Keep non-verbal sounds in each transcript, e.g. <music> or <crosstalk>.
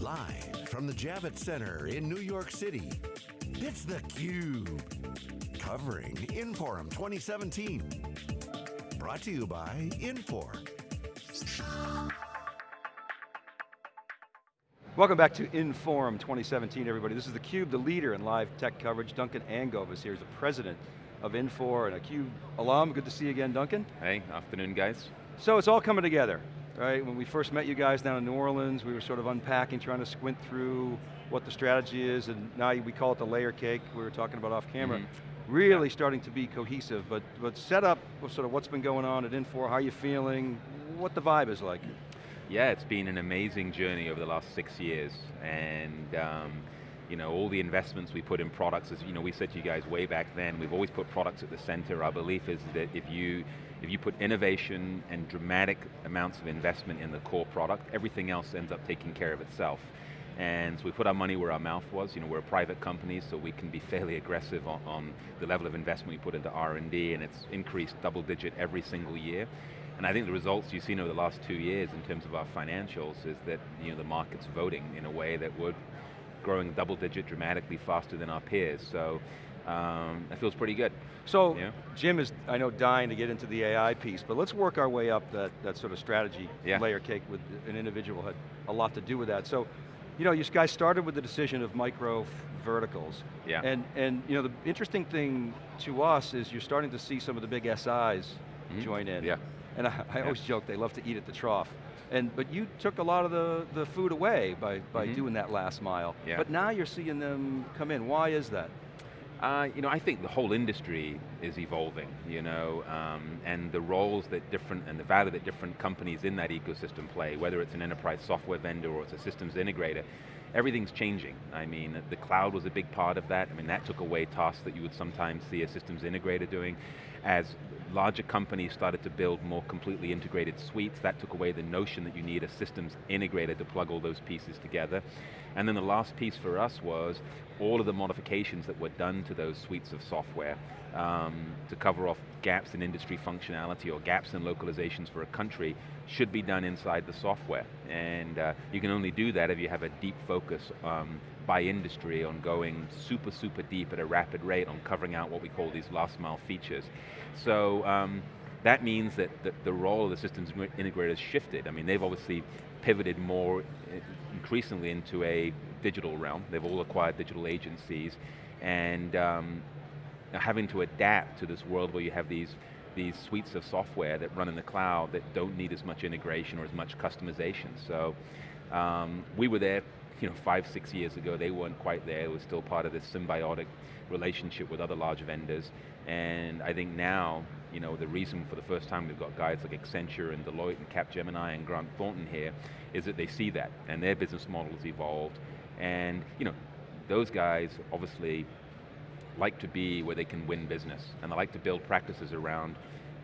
Live from the Javits Center in New York City, it's theCUBE. Covering Inforum 2017. Brought to you by Infor. Welcome back to Inforum 2017, everybody. This is theCUBE, the leader in live tech coverage. Duncan Angove is here, he's the president of Infor and a CUBE alum. Good to see you again, Duncan. Hey, afternoon guys. So it's all coming together, right? When we first met you guys down in New Orleans, we were sort of unpacking, trying to squint through what the strategy is, and now we call it the layer cake, we were talking about off camera. Mm -hmm. Really yeah. starting to be cohesive, but, but set up sort of what's been going on at Infor, how you feeling, what the vibe is like. Yeah, it's been an amazing journey over the last six years, and um, you know, all the investments we put in products, as you know, we said to you guys way back then, we've always put products at the center. Our belief is that if you, if you put innovation and dramatic amounts of investment in the core product, everything else ends up taking care of itself. And so we put our money where our mouth was. You know, we're a private company, so we can be fairly aggressive on, on the level of investment we put into R&D, and it's increased double digit every single year. And I think the results you've seen over the last two years in terms of our financials is that you know, the market's voting in a way that we're growing double digit dramatically faster than our peers. So um, that feels pretty good. So yeah. Jim is, I know, dying to get into the AI piece, but let's work our way up that, that sort of strategy yeah. layer cake with an individual had a lot to do with that. So, you know, you guys started with the decision of micro verticals. Yeah. And, and you know, the interesting thing to us is you're starting to see some of the big SIs mm -hmm. join in. Yeah. And I, I always joke, they love to eat at the trough. And, but you took a lot of the, the food away by, by mm -hmm. doing that last mile. Yeah. But now you're seeing them come in. Why is that? Uh, you know, I think the whole industry is evolving, you know, um, and the roles that different, and the value that different companies in that ecosystem play, whether it's an enterprise software vendor or it's a systems integrator, everything's changing. I mean, the cloud was a big part of that. I mean, that took away tasks that you would sometimes see a systems integrator doing. As larger companies started to build more completely integrated suites, that took away the notion that you need a systems integrator to plug all those pieces together. And then the last piece for us was all of the modifications that were done to those suites of software um, to cover off gaps in industry functionality or gaps in localizations for a country should be done inside the software. And uh, you can only do that if you have a deep focus um, by industry on going super, super deep at a rapid rate on covering out what we call these last mile features. So um, that means that the, the, role of the systems integrators shifted. I mean, they've obviously pivoted more eh, increasingly into a digital realm. They've all acquired digital agencies and um, having to adapt to this world where you have these these suites of software that run in the cloud that don't need as much integration or as much customization. So um, we were there you know, five, six years ago, they weren't quite there. It was still part of this symbiotic relationship with other large vendors. And I think now, you know, the reason for the first time we've got guys like Accenture and Deloitte and Capgemini and Grant Thornton here is that they see that and their business model has evolved. And, you know, those guys obviously like to be where they can win business and they like to build practices around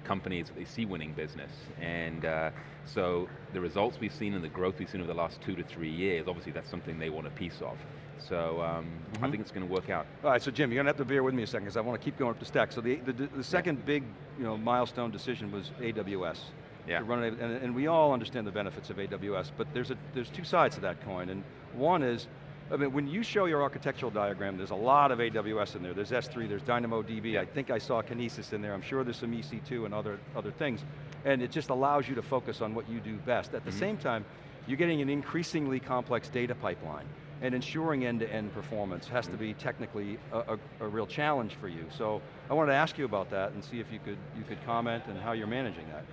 companies that they see winning business. And uh, so the results we've seen and the growth we've seen over the last two to three years, obviously that's something they want a piece of. So um, mm -hmm. I mm-hmm. think it's going to work out. All right, so Jim, you're going to have to bear with me a second because I want to keep going up the stack. So the, the, the second yeah. big you know, milestone decision was AWS. Yeah. To run it, and, and we all understand the benefits of AWS, but there's, a, there's two sides to that coin, and one is I mean, when you show your architectural diagram, there's a lot of AWS in there. There's S3, there's DynamoDB. I think I saw Kinesis in there. I'm sure there's some EC2 and other, other things. And it just allows you to focus on what you do best. At the mm -hmm. same time, you're getting an increasingly complex data pipeline and ensuring end-to-end -end performance has mm -hmm. to be technically a, a, a, real challenge for you. So I wanted to ask you about that and see if you could, you could comment and how you're managing that.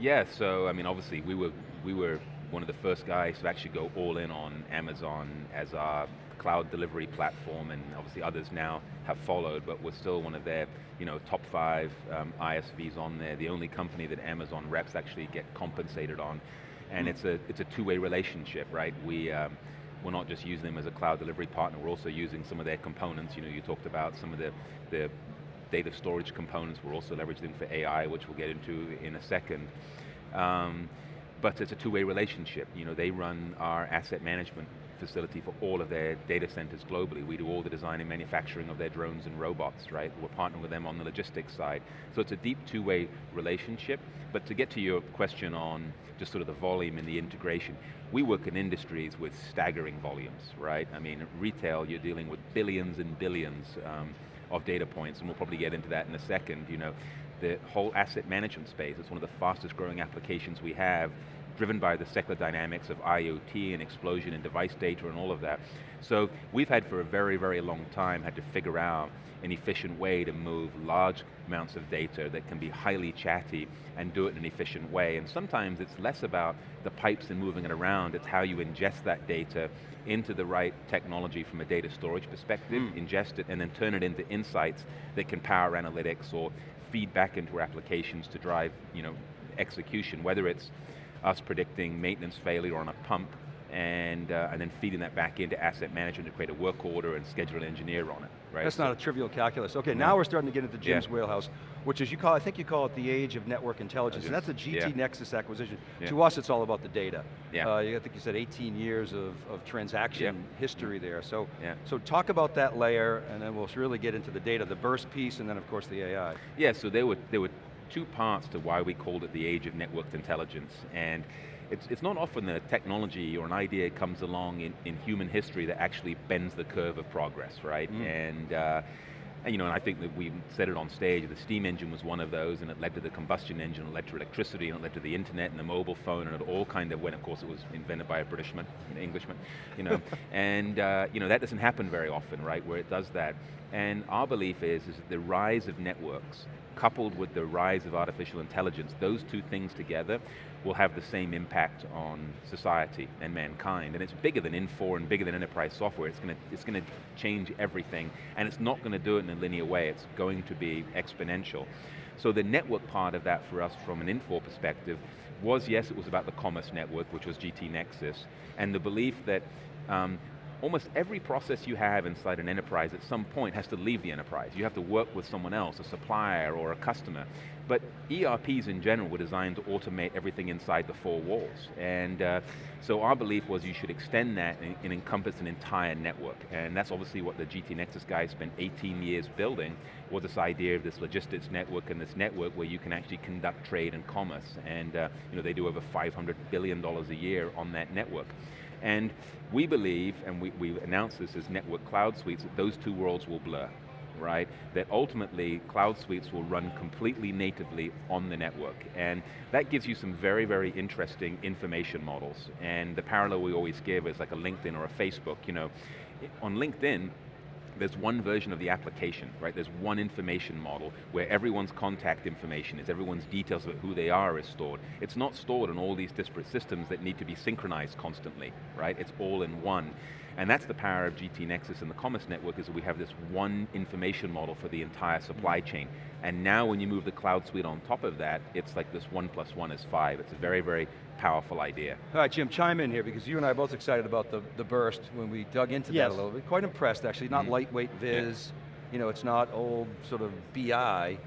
Yeah, so I mean, obviously we were, we were one of the first guys to actually go all in on Amazon as our cloud delivery platform, and obviously others now have followed, but we're still one of their you know, top five um, ISVs on there, the only company that Amazon reps actually get compensated on. And mm. it's a, it's a two-way relationship, right? We, um, we're not just using them as a cloud delivery partner, we're also using some of their components. You know, you talked about some of the, the data storage components, we're also leveraging them for AI, which we'll get into in a second. Um, but it's a two-way relationship. You know, they run our asset management facility for all of their data centers globally. We do all the design and manufacturing of their drones and robots, right? We're partnering with them on the logistics side. So it's a deep two-way relationship, but to get to your question on just sort of the volume and the integration, we work in industries with staggering volumes, right? I mean, retail, you're dealing with billions and billions um, of data points, and we'll probably get into that in a second, you know. The whole asset management space, it's one of the fastest growing applications we have, driven by the secular dynamics of IoT and explosion in device data and all of that. So we've had for a very, very long time had to figure out an efficient way to move large amounts of data that can be highly chatty and do it in an efficient way. And sometimes it's less about the pipes and moving it around, it's how you ingest that data into the right technology from a data storage perspective, mm. ingest it, and then turn it into insights that can power analytics or feed back into our applications to drive you know, execution, whether it's us predicting maintenance failure on a pump and, uh, and then feeding that back into asset management to create a work order and schedule an engineer on it. Right? That's not a trivial calculus. Okay, now we're starting to get into Jim's yeah. wheelhouse, which is you call, I think you call it the age of network intelligence, and that's the GT yeah. Nexus acquisition. To us, it's all about the data. Yeah. Uh, I think you said 18 years of, of transaction history there. So, so talk about that layer, and then we'll really get into the data, the Birst piece, and then of course the AI. Yeah, so there were, there were two parts to why we called it the age of networked intelligence. And it's, it's not often that a technology or an idea comes along in, in human history that actually bends the curve of progress, right? Mm. And, uh, and, you know, and I think that we said it on stage, the steam engine was one of those, and it led to the combustion engine, it led to electricity, and it led to the internet and the mobile phone, and it all kind of went, of course it was invented by a Britishman, an Englishman, you know, <laughs> and uh, you know, that doesn't happen very often, right, where it does that. And our belief is, is that the rise of networks coupled with the rise of artificial intelligence, those two things together will have the same impact on society and mankind. And it's bigger than Infor and bigger than enterprise software. It's going to, it's going to change everything, and it's not going to do it in a linear way. It's going to be exponential. So the network part of that for us from an Infor perspective was, yes, it was about the commerce network, which was GT Nexus, and the belief that um, almost every process you have inside an enterprise at some point has to leave the enterprise. You have to work with someone else, a supplier or a customer. But ERPs in general were designed to automate everything inside the four walls. And uh, so our belief was you should extend that and, and, encompass an entire network. And that's obviously what the GT Nexus guys spent 18 years building, was this idea of this logistics network and this network where you can actually conduct trade and commerce. And uh, you know, they do over $500 billion a year on that network. And we believe, and we, we announced this as network cloud suites, that those two worlds will blur, right? That ultimately, cloud suites will run completely natively on the network. And that gives you some very, very interesting information models. And the parallel we always give is like a LinkedIn or a Facebook, you know. On LinkedIn, there's one version of the application, right? There's one information model where everyone's contact information is, everyone's details about who they are is stored. It's not stored in all these disparate systems that need to be synchronized constantly, right? It's all in one. And that's the power of GT Nexus and the Commerce Network is that we have this one information model for the entire supply chain. And now when you move the cloud suite on top of that, it's like this one plus one is five. It's a very, very powerful idea. All right, Jim, chime in here because you and I are both excited about the, the Birst when we dug into yes. that a little bit. Quite impressed actually, not mm -hmm. lightweight viz, yeah. you know, it's not old sort of BI.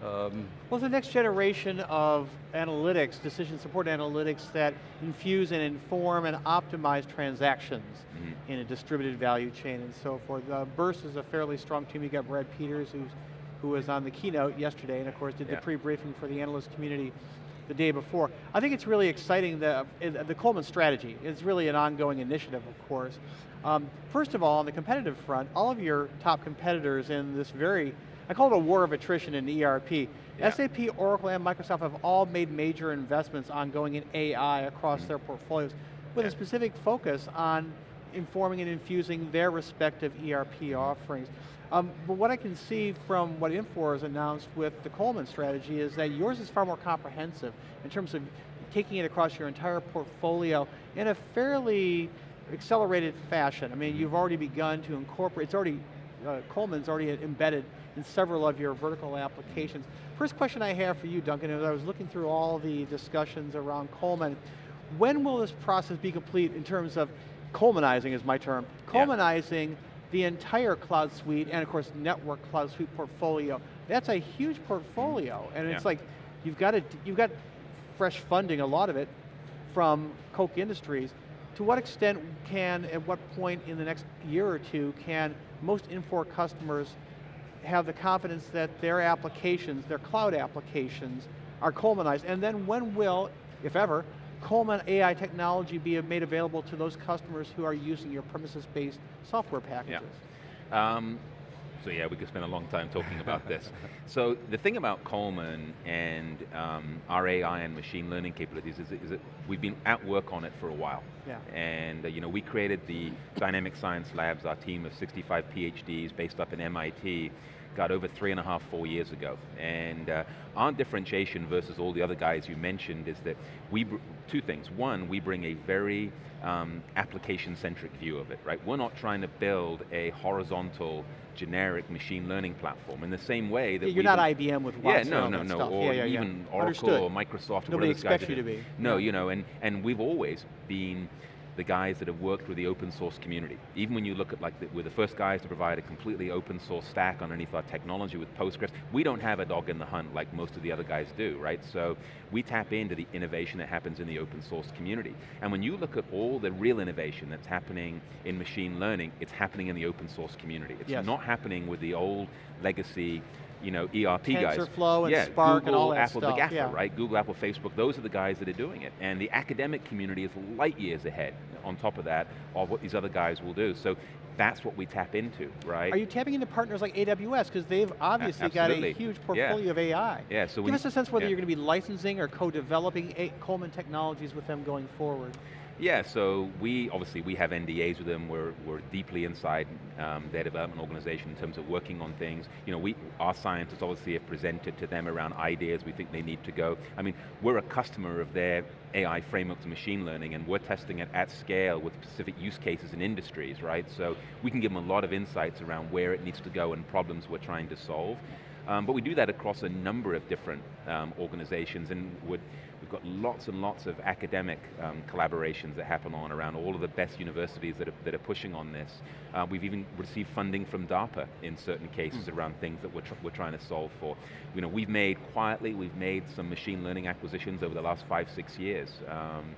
Um, well, it's the next generation of analytics, decision support analytics that infuse and inform and optimize transactions mm -hmm. in a distributed value chain and so forth. Uh, Birst is a fairly strong team. You got Brad Peters, who's, who was on the keynote yesterday, and of course did yeah. the pre-briefing for the analyst community the day before. I think it's really exciting, the, the Coleman strategy is really an ongoing initiative, of course. Um, first of all, on the competitive front, all of your top competitors in this very, I call it a war of attrition in ERP. Yeah. SAP, Oracle, and Microsoft have all made major investments on going in AI across mm -hmm. their portfolios with yeah. a specific focus on informing and infusing their respective ERP offerings. Um, but what I can see from what Infor has announced with the Coleman strategy is that yours is far more comprehensive in terms of taking it across your entire portfolio in a fairly accelerated fashion. I mean, you've already begun to incorporate, it's already, uh, Coleman's already embedded in several of your vertical applications. First question I have for you, Duncan, is I was looking through all the discussions around Coleman. When will this process be complete in terms of Colemanizing is my term, Colemanizing yeah. the entire cloud suite and of course network cloud suite portfolio. That's a huge portfolio mm. and yeah. it's like, you've got, a, you've got fresh funding, a lot of it, from Koch Industries, to what extent can, at what point in the next year or two, can most Infor customers have the confidence that their applications, their cloud applications, are Colemanized? And then when will, if ever, Coleman AI technology be made available to those customers who are using your premises-based software packages? Yeah. Um, so yeah, we could spend a long time talking about this. <laughs> So the thing about Coleman and um, our AI and machine learning capabilities is, is, that we've been at work on it for a while. Yeah. And uh, you know, we created the Dynamic Science Labs, our team of 65 PhDs based up in MIT, got over three and a half, four years ago. And uh, our differentiation versus all the other guys you mentioned is that we, two things. One, we bring a very um, application-centric view of it, right? We're not trying to build a horizontal generic machine learning platform in the same way that yeah, You're not IBM with Watson Yeah, no, no, no, stuff. or yeah, yeah, even Oracle Understood. or Microsoft. Nobody expects you to be. No, you know, and, and we've always been the guys that have worked with the open source community. Even when you look at like, the, we're the first guys to provide a completely open source stack underneath our technology with Postgres. We don't have a dog in the hunt like most of the other guys do, right? So we tap into the innovation that happens in the open source community. And when you look at all the real innovation that's happening in machine learning, it's happening in the open source community. It's yes. not happening with the old legacy you know, ERP TensorFlow guys. TensorFlow and yeah, Spark Google, and all that Apple, stuff. the GAFA, yeah. right? Google, Apple, Facebook, those are the guys that are doing it. And the academic community is light years ahead, on top of that, of what these other guys will do. So that's what we tap into, right? Are you tapping into partners like AWS? Because they've obviously got a huge portfolio yeah. of AI. Yeah, so Give us a sense whether yeah. you're going to be licensing or co-developing Coleman technologies with them going forward. Yeah, so we, obviously we have NDAs with them, we're, we're deeply inside um, their development organization in terms of working on things. You know, we, our scientists obviously have presented to them around ideas we think they need to go. I mean, we're a customer of their AI frameworks and machine learning and we're testing it at scale with specific use cases in industries, right? So we can give them a lot of insights around where it needs to go and problems we're trying to solve. Um, but we do that across a number of different um, organizations and would, we've got lots and lots of academic um, collaborations that happen on around all of the best universities that are, that are pushing on this. Uh, we've even received funding from DARPA in certain cases mm. around things that we're, tr we're trying to solve for. You know, we've made, quietly, we've made some machine learning acquisitions over the last five, six years. Um,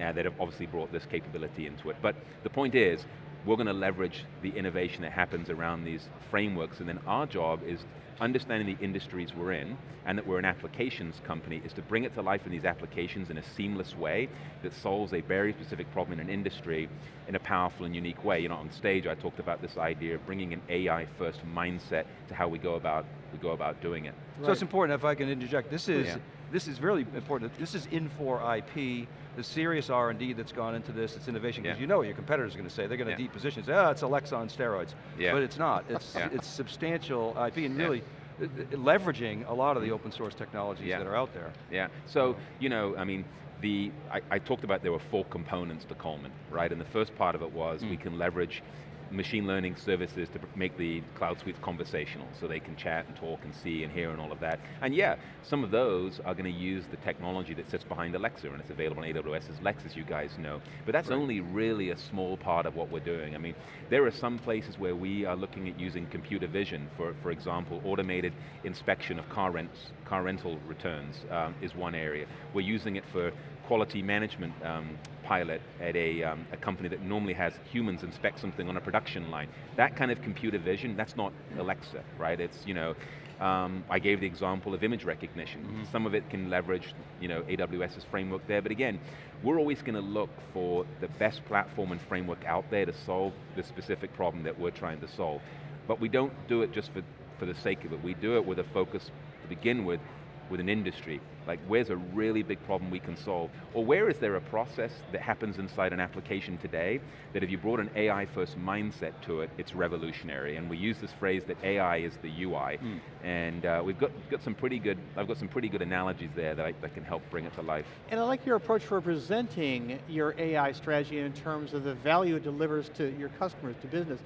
uh, that have obviously brought this capability into it. But the point is, we're going to leverage the innovation that happens around these frameworks, and then our job is understanding the industries we're in, and that we're an applications company, is to bring it to life in these applications in a seamless way that solves a very specific problem in an industry in a powerful and unique way. You know, on stage I talked about this idea of bringing an AI first mindset to how we go about, we go about doing it. Right. So it's important, if I can interject, this is, yeah. This is really important. This is Infor IP, the serious R&D that's gone into this, it's innovation, because yeah. you know what your competitors are going to say. They're going to yeah. deep position, say, oh, it's Alexa on steroids. Yeah. But it's not. It's, it's substantial IP, and really, leveraging a lot of the open source technologies that are out there. Yeah, so, you know, I mean, the, I, I, talked about there were four components to Coleman, right? And the first part of it was mm. we can leverage machine learning services to make the cloud suites conversational, so they can chat and talk and see and hear and all of that. And yeah, some of those are going to use the technology that sits behind Alexa, and it's available on AWS's Lex, as you guys know. But that's right. only really a small part of what we're doing. I mean, there are some places where we are looking at using computer vision, for, for example, automated inspection of car rents, car rental returns um, is one area. We're using it for quality management um, pilot at a, um, a, company that normally has humans inspect something on a production line. That kind of computer vision, that's not Alexa, right? It's, you know, um, I gave the example of image recognition. Mm -hmm. Some of it can leverage, you know, AWS's framework there, but again, we're always going to look for the best platform and framework out there to solve the specific problem that we're trying to solve. But we don't do it just for, for the sake of it. We do it with a focus to begin with with an industry? Like where's a really big problem we can solve? Or where is there a process that happens inside an application today that if you brought an AI first mindset to it, it's revolutionary. And we use this phrase that AI is the UI. Mm. And uh, we've got, got some pretty good, I've got some pretty good analogies there that, I, that can help bring it to life. And I like your approach for presenting your AI strategy in terms of the value it delivers to your customers, to business.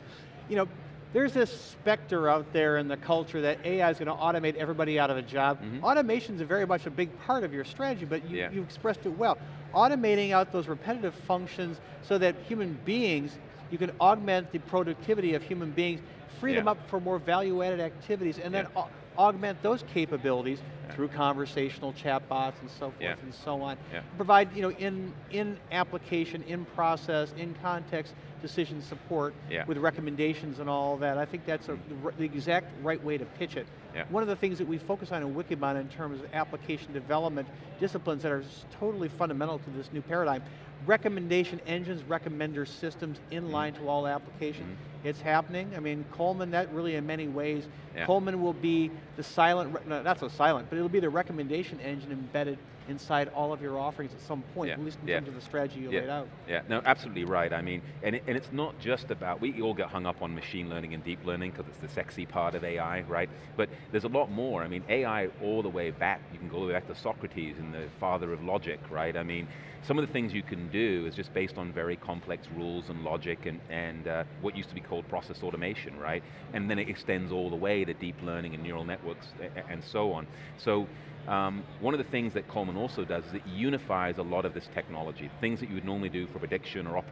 You know, there's this specter out there in the culture that AI is going to automate everybody out of a job. Mm -hmm. Automation is very much a big part of your strategy, but you, yeah. you expressed it well. Automating out those repetitive functions so that human beings, you can augment the productivity of human beings, free yeah. them up for more value-added activities, and then yeah. Augment those capabilities through conversational chatbots and so forth Yeah. and so on. Yeah. Provide, you know, in, in application, in process, in context, decision support Yeah. with recommendations and all that. I think that's a, mm. the exact right way to pitch it. Yeah. One of the things that we focus on in Wikibon in terms of application development disciplines that are totally fundamental to this new paradigm, recommendation engines, recommender systems in Mm-hmm. line to all applications. It's happening. I mean, Coleman, that really in many ways, Yeah. Coleman will be the silent, no, not so silent, but it'll be the recommendation engine embedded inside all of your offerings at some point, Yeah. at least in Yeah. terms of the strategy you laid out. Yeah, no, absolutely right. I mean, and, it, and it's not just about, we all get hung up on machine learning and deep learning because it's the sexy part of AI, right? But there's a lot more. I mean, AI all the way back, you can go all the way back to Socrates and the father of logic, right? I mean, some of the things you can do is just based on very complex rules and logic and, and uh, what used to be called process automation, right? And then it extends all the way to deep learning and neural networks and so on. So um, one of the things that Coleman also does is it unifies a lot of this technology. Things that you would normally do for prediction or op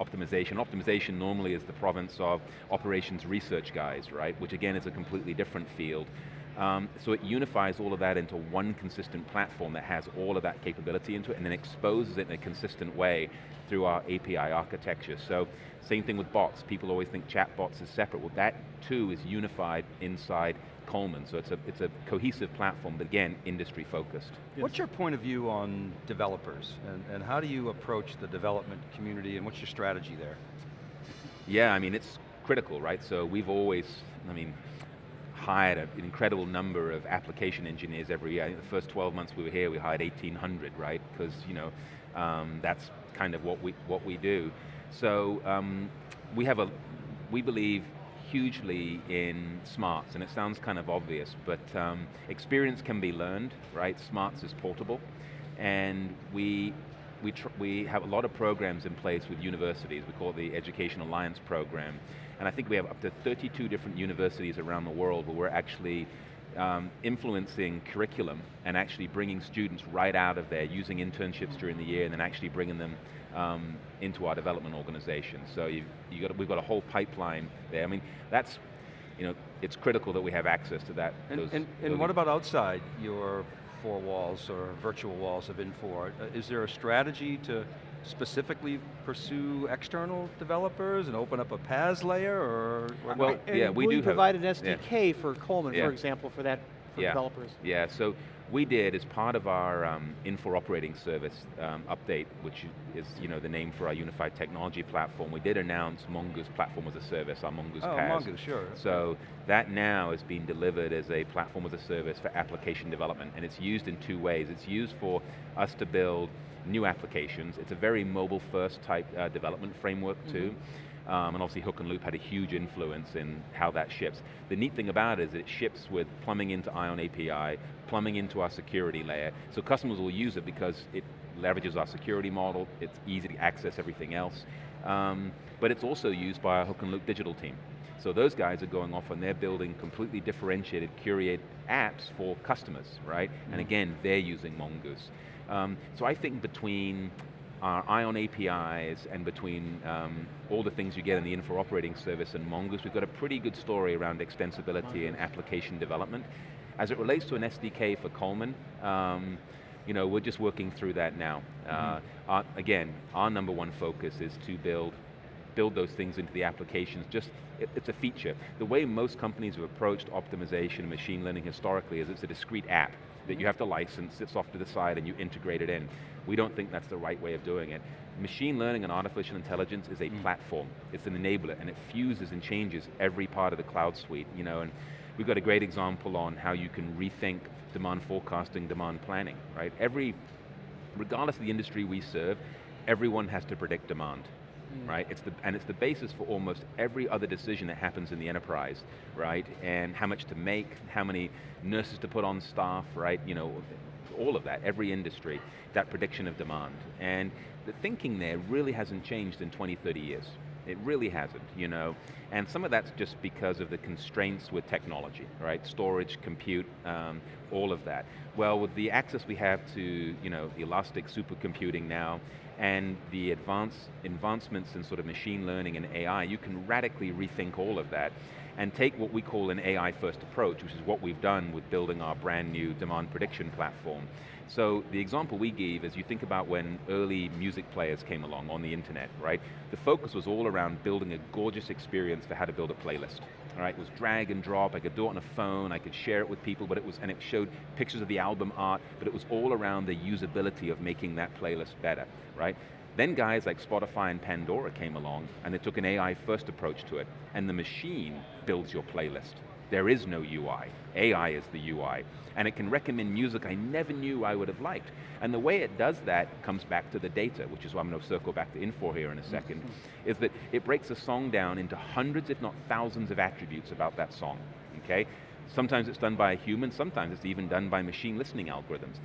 optimization. Optimization normally is the province of operations research guys, right? Which again is a completely different field. Um, so it unifies all of that into one consistent platform that has all of that capability into it and then exposes it in a consistent way through our API architecture. So same thing with bots. People always think chatbots is separate. Well that too is unified inside Coleman. So it's a, it's a cohesive platform, but again, industry focused. What's your point of view on developers, and, and how do you approach the development community, and what's your strategy there? Yeah, I mean, it's critical, right? So we've always, I mean, hired an incredible number of application engineers every year. I think the first 12 months we were here, we hired 1,800, right? Because, you know, um, that's kind of what we, what we do. So um, we have a, we believe hugely in smarts, and it sounds kind of obvious, but um, experience can be learned, right? Smarts is portable, and we we, we have a lot of programs in place with universities. We call it the Education Alliance Program. And I think we have up to 32 different universities around the world where we're actually um, influencing curriculum and actually bringing students right out of there, using internships during the year and then actually bringing them um, into our development organization. So you, you got, we've got a whole pipeline there. I mean, that's, you know, it's critical that we have access to that. And, those and, and what about outside your four walls or virtual walls of Infor? Uh, Is there a strategy to specifically pursue external developers and open up a PaaS layer, or? or- Well, And yeah, we will do you have- provide an yeah. SDK for Coleman, Yeah. for example, for that, for Yeah. developers? Yeah, so we did as part of our um, Infor operating service um, update, which is you know the name for our unified technology platform. We did announce Mongoose platform as a service, our Mongoose oh, PaaS. Mongoose, sure. So that now is being delivered as a platform as a service for application development, and it's used in two ways. It's used for us to build new applications. It's a very mobile-first type uh, development framework too. Um, and obviously Hook and Loop had a huge influence in how that ships. The neat thing about it is it ships with plumbing into ION API, plumbing into our security layer, so customers will use it because it leverages our security model, it's easy to access everything else. Um, but it's also used by our Hook and Loop digital team. So those guys are going off and they're building completely differentiated, curated apps for customers, right? And again, they're using Mongoose. Um, so I think between our ION APIs and between um, all the things you get in the Infor operating service and Mongoose, we've got a pretty good story around extensibility and application development. As it relates to an SDK for Coleman, um, you know, we're just working through that now. Uh, our, again, our number one focus is to build build those things into the applications, just, it, it's a feature. The way most companies have approached optimization and machine learning historically is it's a discrete app that you have to license, sits off to the side and you integrate it in. We don't think that's the right way of doing it. Machine learning and artificial intelligence is a mm. platform. It's an enabler and it fuses and changes every part of the cloud suite, you know, and we've got a great example on how you can rethink demand forecasting, demand planning, right? Every, regardless of the industry we serve, everyone has to predict demand Mm. right? It's the, and it's the basis for almost every other decision that happens in the enterprise, right? And how much to make, how many nurses to put on staff, right? You know, all of that, every industry, that prediction of demand. And the thinking there really hasn't changed in 20, 30 years. It really hasn't, you know. And some of that's just because of the constraints with technology, right? Storage, compute, um, all of that. Well, with the access we have to you know, elastic supercomputing now, and the advance, advancements in sort of machine learning and AI, you can radically rethink all of that and take what we call an AI first approach, which is what we've done with building our brand new demand prediction platform. So the example we gave is you think about when early music players came along on the internet, right? The focus was all around building a gorgeous experience for how to build a playlist. All right, it was drag and drop, I could do it on a phone, I could share it with people, but it was, and it showed pictures of the album art, but it was all around the usability of making that playlist better, right? Then guys like Spotify and Pandora came along and they took an AI first approach to it and the machine builds your playlist. There is no UI, AI is the UI. And it can recommend music I never knew I would have liked. And the way it does that comes back to the data, which is why I'm going to circle back to Infor here in a 2nd mm-hmm. is that it breaks a song down into hundreds, if not thousands of attributes about that song, okay? Sometimes it's done by a human, sometimes it's even done by machine listening algorithms.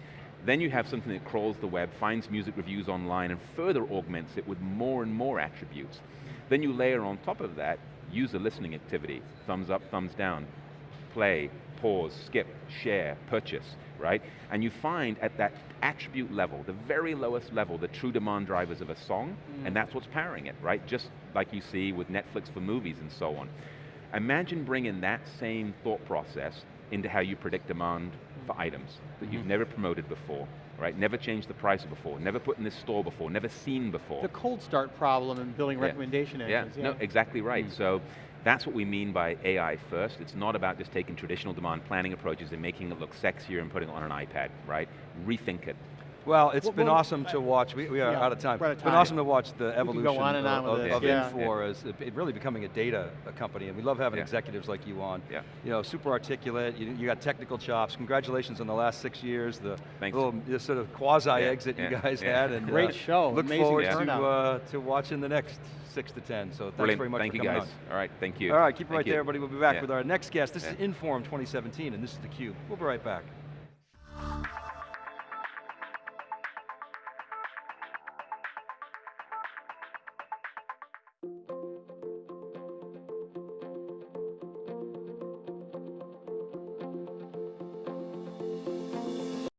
Then you have something that crawls the web, finds music reviews online, and further augments it with more and more attributes. Then you layer on top of that user listening activity, thumbs up, thumbs down, play, pause, skip, share, purchase, right? And you find at that attribute level, the very lowest level, the true demand drivers of a song, mm. and that's what's powering it, right? Just like you see with Netflix for movies and so on. Imagine bringing that same thought process into how you predict demand for items that you've mm-hmm. never promoted before, right? Never changed the price before, never put in this store before, never seen before. The cold start problem in building yeah. recommendation engines. Yeah. yeah, no, exactly right. Mm. So that's what we mean by AI first. It's not about just taking traditional demand planning approaches and making it look sexier and putting it on an iPad, right? Rethink it. Well, it's well, been well, awesome to watch. We, we are yeah, out of time. It's been awesome to watch the evolution on on of, of, yeah. Infor yeah. as it really becoming a data company, and we love having executives like you on. Yeah. You know, super articulate. You, you got technical chops. Congratulations on the last six years. The Thanks. little sort of quasi exit you guys had, and great uh, show. Look Amazing forward to uh, to watching the next six to ten. So thanks Brilliant. very much thank for you guys. on. All right, thank you. All right, keep it thank right you. there, everybody. We'll be back with our next guest. This is Inforum 2017, and this is theCUBE. We'll be right back.